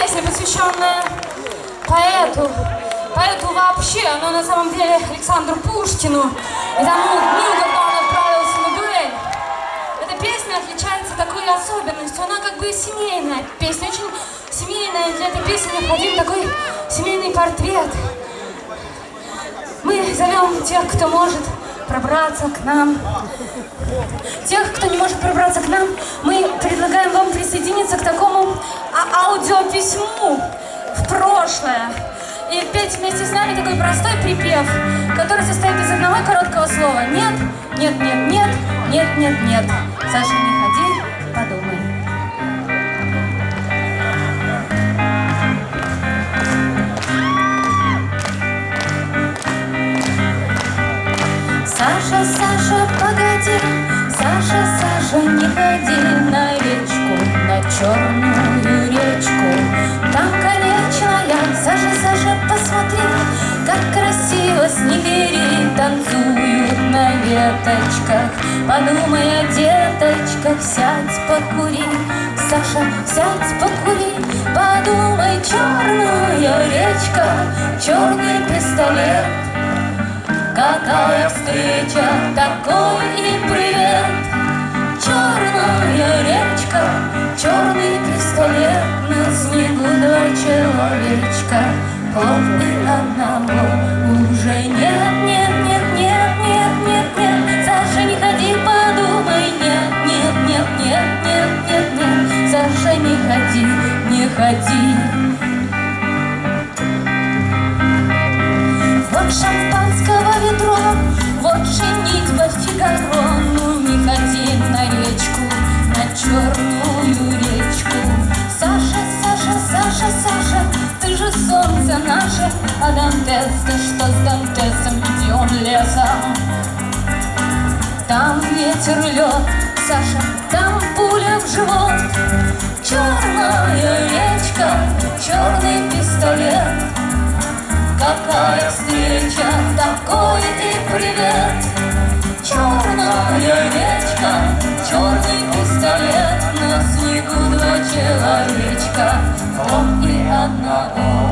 песня, посвященная поэту. Поэту вообще, но на самом деле Александру Пушкину и тому дню, когда он отправился на дуэль. Эта песня отличается такой особенностью. Она как бы семейная песня, очень семейная. Для этой песни необходим такой семейный портрет. Мы зовем тех, кто может пробраться к нам. Тех, кто не может пробраться к нам, мы предлагаем вам присоединиться к такому а аудиописьму в прошлое. И петь вместе с нами такой простой припев, который состоит из одного короткого слова. Нет, нет, нет, нет, нет, нет, нет. Саша, не ходи, подумай. Саша, Саша, погоди, Саша, Саша, не ходи на речку, на черную веточках. Подумай о деточках, сядь, покури, Саша, сядь, покури, подумай, черная речка, черный пистолет. Какая встреча, такой и привет. Черная речка, черный пистолет. На снегу два человечка и одного не ходи Вот шампанского ведро, вот женитьба Фигаро, ну не ходи на речку, на черную речку. Саша, Саша, Саша, Саша, ты же солнце наше, а Дантес, ты что с Дантесом, идем лесом. Там ветер лед, Саша, там пуля в живот. Черная Какая встреча, такой и привет. Черная речка, черный пистолет. На снегу два человечка, он и одного